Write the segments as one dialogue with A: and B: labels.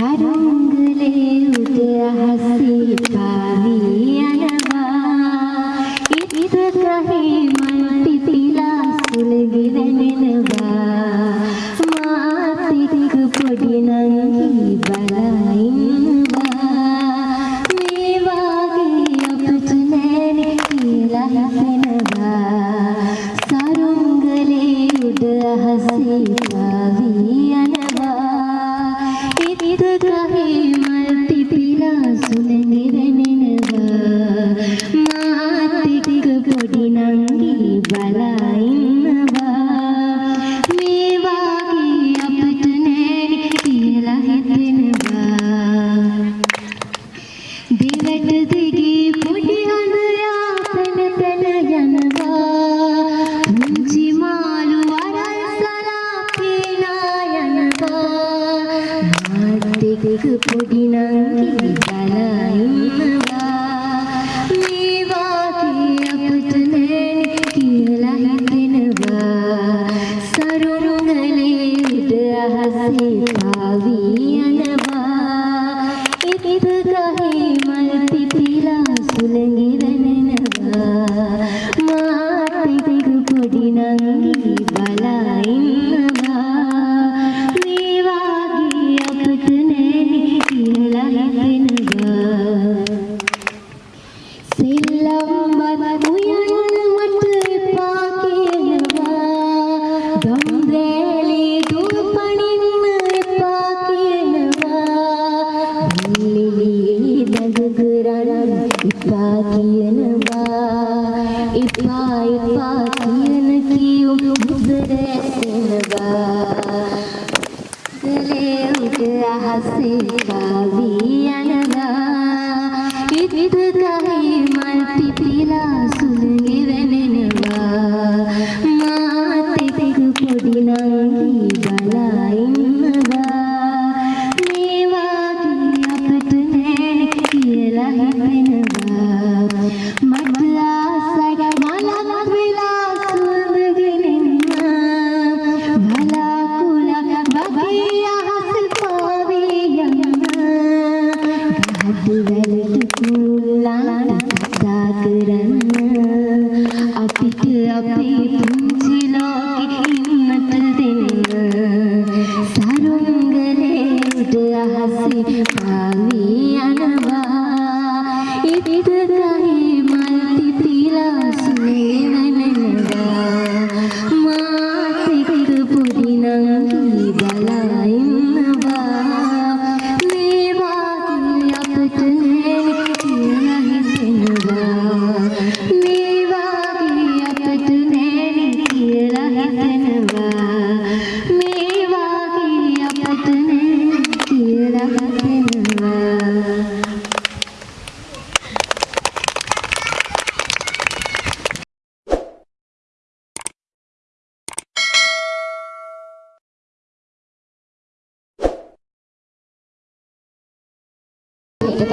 A: रंग ले हसी पानी ඉතිරි කහේ මල් පිපිලා සුලංගිර ඉපා කියනවා ඉපා ඉපා කියන කියුම් දුර ඇතෙනවා ගලේ උඩ අහසේ
B: වාවියා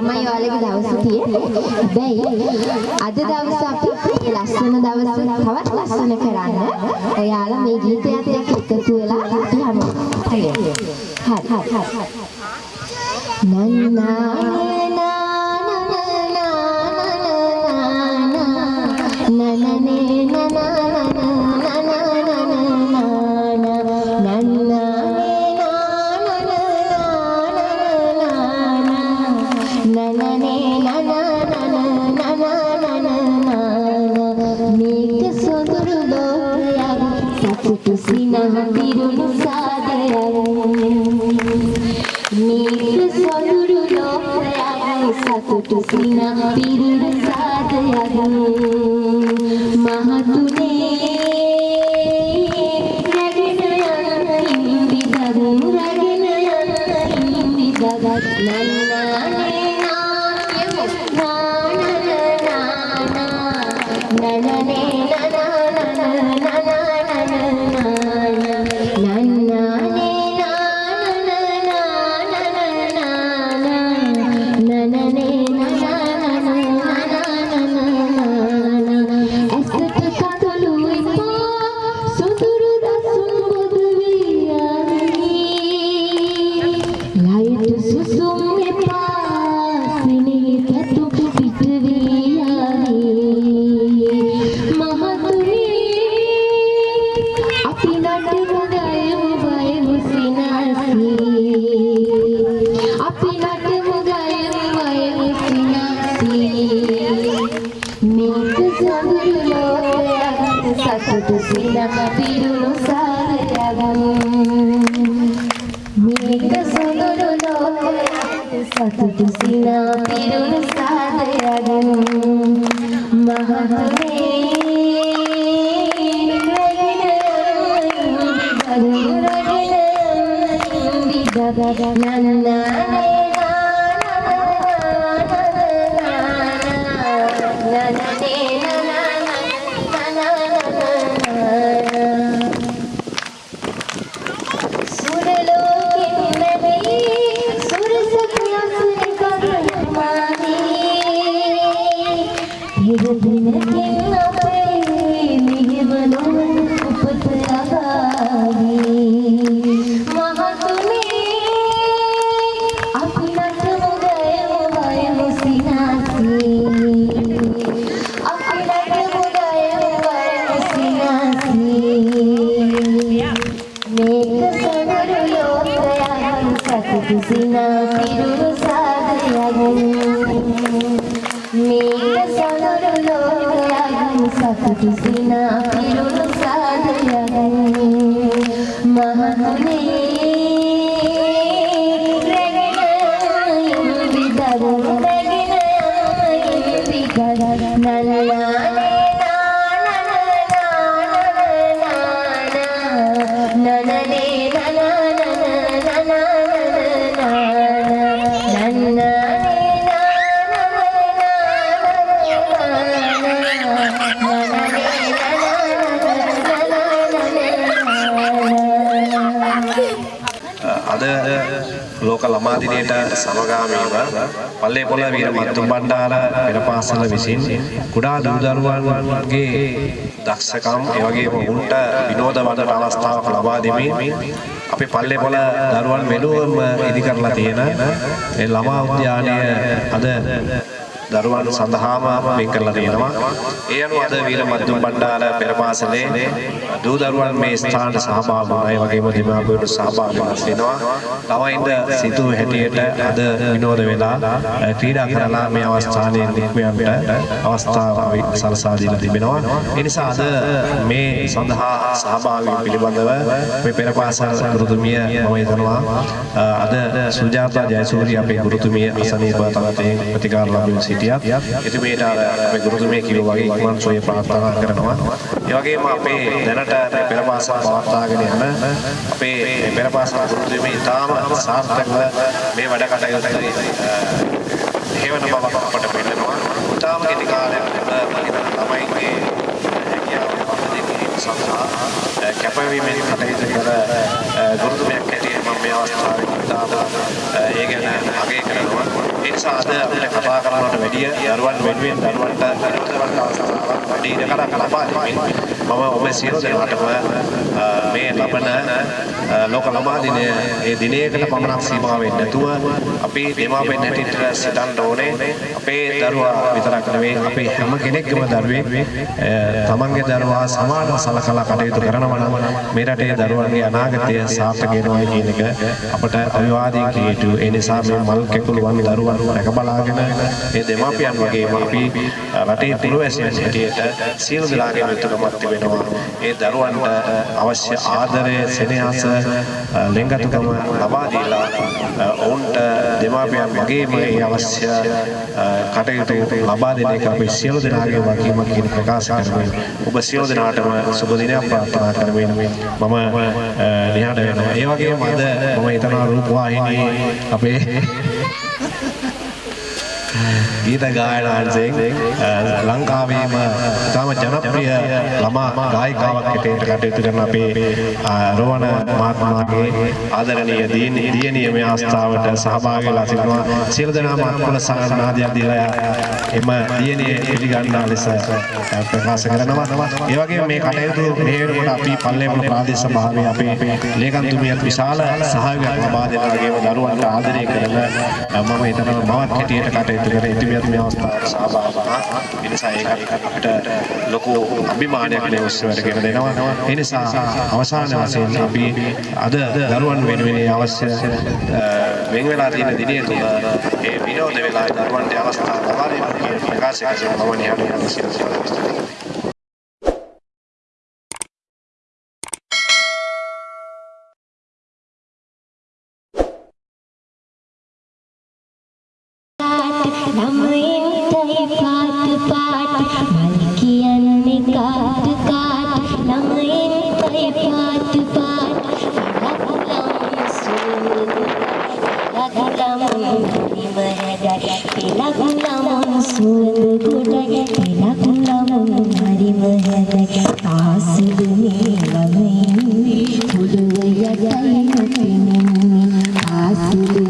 B: තමයි ඔයාලගේ දවස තියෙන්නේ. හැබැයි අද දවස අපි මේ ලස්සන දවස තවත් ලස්සන කරන්න ඔයාලා මේ ගීතයත් එක්ක එකතු වෙලා අපි හමු. හරි. හරි. නන්නා
A: na na na na na na na na सकते सीना तेरी रजा दया है महा కుటిసిన పిరును సాదయగను
C: మహమే నన్న Hello. දිනයට සමගාමීව පල්ලේ පොළ වීර මත්තුම් බණ්ඩාර පෙර පාසල විසින් කුඩා දූ දරුවන්ගේ දක්ෂකම් ඒ වගේම උන්ට විනෝද වඩට අවස්ථාවක් ලබා දෙමින් අපි පල්ලේ පොළ දරුවන් වෙනුවම ඉදි කරලා තියෙන ඒ ළමා උද්‍යානය අද දරුවන් සඳහාම වෙන් කරලා තියෙනවා. ඒ අනුව අද වීර මද්දුම් බණ්ඩාර පෙර පාසලේ දූ දරුවන් මේ ස්ථානට සහභාගී වුණා. ඒ වගේම දෙමාපියන්ට සහභාගී වෙනවා. ළමයින්ද සිතූ හැටියට අද විනෝද වෙලා ක්‍රීඩා කරලා මේ අවස්ථාවේ නික්මයන්ට අවස්ථාව සලසා දීලා තිබෙනවා. ඒ නිසා අද මේ සඳහා සහභාගී පිළිබඳව මේ පෙර පාසල් ගුරුතුමිය මම හිතනවා අද සුජාතා ජයසූරිය අපේ ගුරුතුමිය අසනීප තත්ත්වයෙන් ප්‍රතිකාර ලැබුණ සිටියත් එතුමියට අර අපේ ගුරුතුමිය කිව්වා වගේ ඉක්මන් සොය ප්‍රාර්ථනා කරනවා. ඒ වගේම අපේ දැනට මේ පෙර පාසල් පවත්වාගෙන යන අපේ මේ පෙර පාසල් ගුරුතුමිය ඉතාම සාර්ථකව මේ වැඩ කටයුතු හේවන බවක් අපට පෙන්නනවා. ඉතාම කෙටි කාලයක් තුළ මම හිතනවා ළමයින්ගේ හැකියාව පහදින් සඳහා කැපවීමෙන් කටයුතු කර ගුරුතුමයක් හැටියට මම මේ අවස්ථාවේ ඉතාම ඒ ගැන අගය කරනවා. ඒ නිසා අද අපිට කතා කරනවට වැඩිය දරුවන් වෙනුවෙන් දරුවන්ට විනෝදවත් අවස්ථාවක් වැඩි ඉඩකඩක් ලබා දෙමින් මම ඔබ සියලු දෙනාටම මේ ලබන ලෝක ළමා දිනය ඒ දිනයකට පමණක් සීමා වෙන්නේ නැතුව අපි දෙමාපියන් හැටියට සිතන්න ඕනේ. අපේ දරුවා විතරක් නෙවෙයි අපේ හැම කෙනෙක්ගේම දරුවෙක්. තමන්ගේ දරුවා සමානව සලකලා කටයුතු කරනවා නම් මේ රටේ දරුවන්ගේ අනාගතය සාර්ථක වෙනවා කියන එක අපට අවිවාදයෙන් කිය යුතු. ඒ නිසා මේ මල් කැකුළුවන් දරුවන් රැක බලාගෙන මේ දෙමාපියන් වගේම අපි රටේ පුරවැසියන් හැටියට සියලු දෙනාගේම යුතුකමක් තිබෙනවා ඒ දරුවන්ට අවශ්‍ය ආදරය සෙනෙහස ලෙන්ගතුකම ලබා දීලා ඔවුන්ට දෙමාපියන් වගේම ඒ අවශ්‍ය කටයුතු ලබා දෙන එක අපි සියලු දෙනාගේ වගකීමක් කියන ප්‍රකාශ කරමින් ඔබ සියලු දෙනාටම සුබ දිනයක් ප්‍රාර්ථනා කරමින් මම නිහඬ වෙනවා. ඒ වගේම අද මම හිතනවා රූපවාහිනී අපේ ගීත ගායනාංශයෙන් ලංකාවේම ඉතාම ජනප්‍රිය ළමා ගායිකාවක් හැටියට කටයුතු කරන අපේ රෝවණ මහත්මයාගේ ආදරණීය දියණිය මේ අවස්ථාවට සහභාගී වෙලා සිටිනවා. සියලු දෙනාම අත්කොල සානාදයක් දීලා එම දියණිය පිළිගන්නා ලෙස ප්‍රකාශ කරනවා. ඒ වගේම මේ කටයුතු මේ වෙනකොට අපි පල්ලේපොළ ප්‍රාදේශ සභාවේ අපේ ලේකම්තුමියත් විශාල සහයෝගයක් ලබා දෙන වගේම දරුවන්ට ආදරය කරන මම හිතනවා මවත් හැටියට කටයුතු කර ඉතිමියත් මේ අවස්ථාවට සහභාගී වුණා. ඒ නිසා ඒකත් අපිට ලොකු අභිමානයක් මේ උත්සවයට ගෙන දෙනවා. ඒ නිසා අවසාන වශයෙන් අපි අද දරුවන් වෙනුවෙන් අවශ්‍ය වෙන් වෙලා තියෙන දිනේ තුල ඒ විනෝද වෙලා දරුවන්ට අවස්ථාව ලබා දෙන්න කියන ප්‍රකාශය කරනවා මම නිහඬව සියලු දෙනාට
A: ළමයින්ටයි පාට පාට මල් කියන්නේ කාට කාට ළමයින්ටයි පාට පාට ලකුලම් සුවඳ ලකුලම් හරිම හැඩයි ලකුලම් සුවඳ ගොඩයි ලකුලම් හරිම හැඩයි ආසුදුනේ ළමයින් පොළොව යටයි නොපෙනෙන්නේ ආසුදුනේ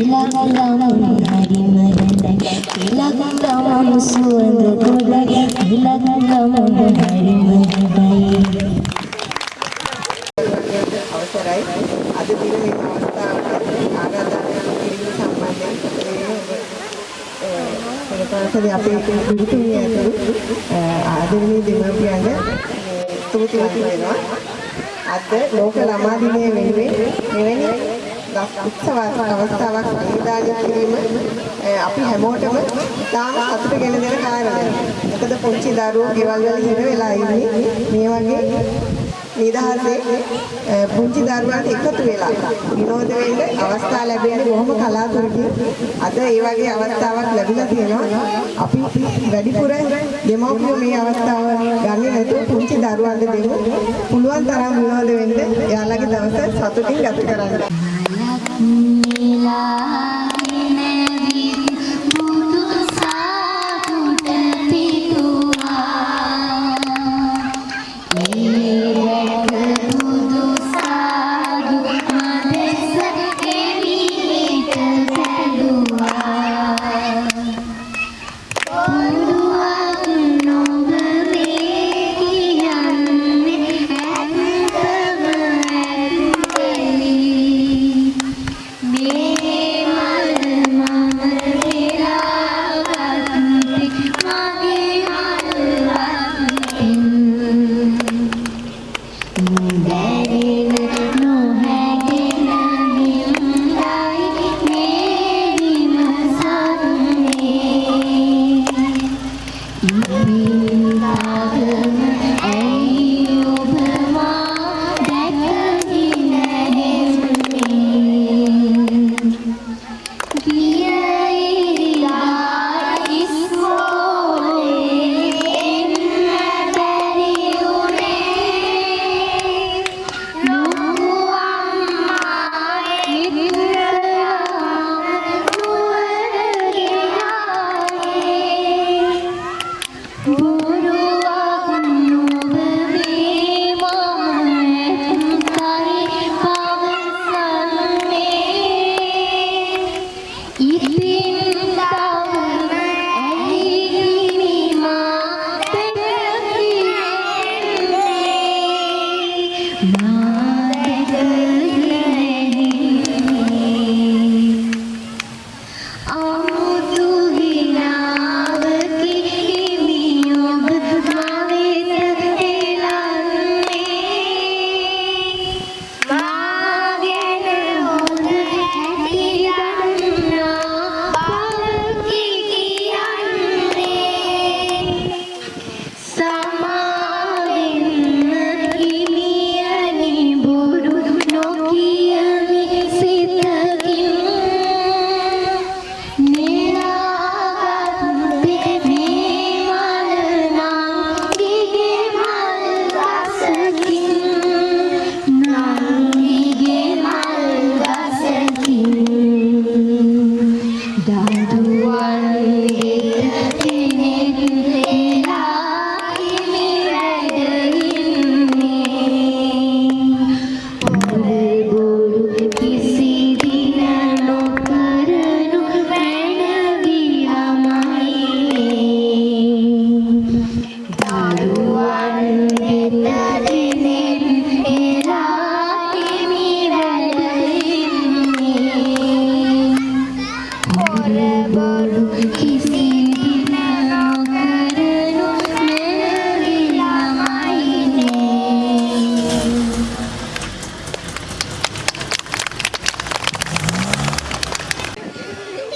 A: ගොඩක් ඉලක්කම් හරිම හැඩයි ඉලක්කම් සුවඳ ගොඩක් ඉලක්කම් හරිම හැඩයි
D: අවසරයි අද දින මේ අවස්ථාවට ආරාධනා කිරීම සම්බන්ධයෙන් පෙරපාසලේ අපේ පිළිතුරු ඇතුළු ආදරණීය දෙමාපියන්ට ස්තුතිවන්ත වෙනවා අද ලෝක ළමා දිනය වෙනුවෙන් උත්සවාත්මක අවස්ථාවක් නිදානය කිරීම අපි හැමෝටම ඉතාම සතුට ගෙන දෙන කාරණයක්. මොකද පුංචි දරුවෝ ගෙවල් වල හිර වෙලා ඉන්නේ මේ වගේ නිදහසේ පුංචි දරුවන්ට එකතු වෙලා විනෝද වෙන්න අවස්ථා ලැබෙන්නේ බොහොම කලාතුරකින්. අද ඒ වගේ අවස්ථාවක් ලැබිලා තියෙනවා. අපි වැඩිපුර දෙමව්පියෝ මේ අවස්ථාව ගන්නේ නැතුව පුංචි දරුවන්ට දෙමු. පුළුවන් තරම් විනෝද වෙන්න එයාලගේ දවස සතුටින් ගත කරන්න.
A: Mila. Mm.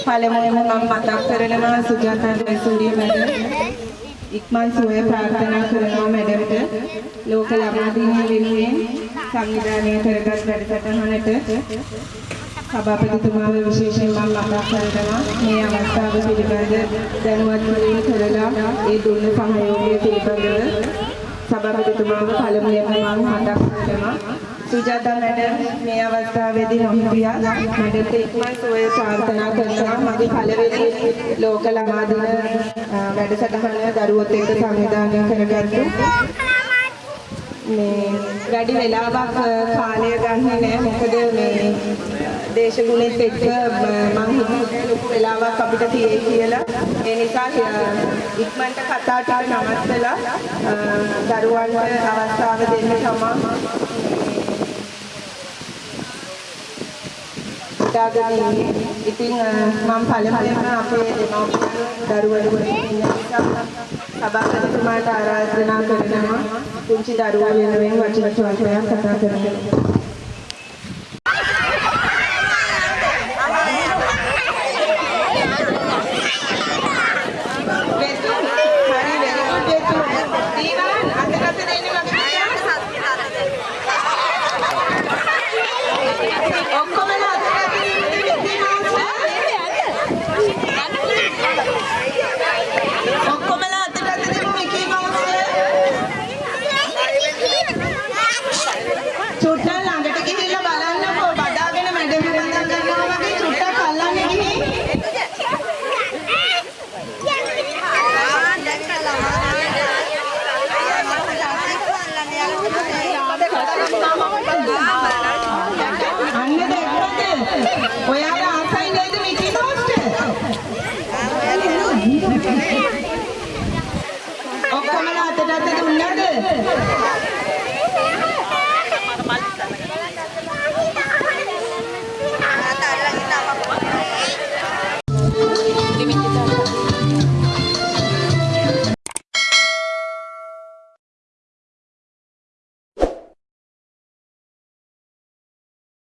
D: පළමුවෙන්ම මම මතක් කරනවා සුජාතා ජයසූරිය මැඩම් ඉක්මන් සුවය ප්‍රාර්ථනා කරනවා මැඩම්ට ලෝක ළමා දිනය වෙනුවෙන් සංවිධානය කරගත් වැඩසටහනට සභාපතිතුමාව විශේෂයෙන් මම මතක් කරනවා මේ අවස්ථාව පිළිබඳ දැනුවත් කිරීම කරලා ඒ දුන්න සහයෝගය පිළිබඳව සභාපතිතුමාව පළමුවෙන්ම මම මතක් කරනවා. සුජාතා මැඩම් මේ අවස්ථාවේදී නොහිටියා මැඩම්ට ඉක්මන් සුවය ප්‍රාර්ථනා කරනවා. මගේ පළවෙනි ලෝක ළමා දින අ, වැඩසටහන දරුවොත් එක්ක සංවිධානය කරගත්තු. මේ වැඩි වෙලාවක් අ, කාලය ගන්නේ නැහැ මොකද මේ දේශගුණෙත් එක්ක මම හිතුවේ ලොකු වෙලාවක් අපිට තියෙයි කියලා. ඒ නිසා අ, ඉක්මනට කතා ටික නවත්තලා අ, දරුවන්ට අවස්ථාව දෙන්න තමයි හිතාගෙන ඉන්නේ. ඉතින් අ, මම පළමුවෙන්ම අපේ දෙමව්පියන් දරුවන්ට ඉන්න නිසා සභාපතිතුමාට ආරාධනා කරනවා පුංචි දරුවා වෙනුවෙන් වචන චෝදනයක් කතා කරන්න. ඔයාලා ආසයි නේද මිකි මෝස්ට? ඔක්කොමලා අතට අත දුන්නද?